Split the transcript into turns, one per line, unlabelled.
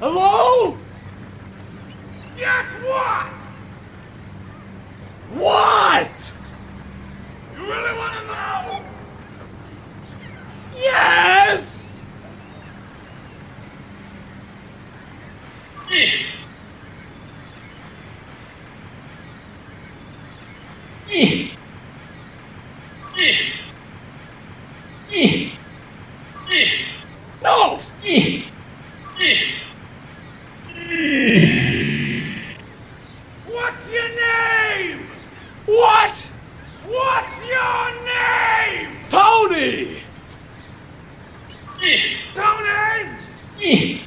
Hello? Guess what? What? You really want to know? Yes! Eek. Eek. Eek. What's your name? What? What's your name? Tony! Tony!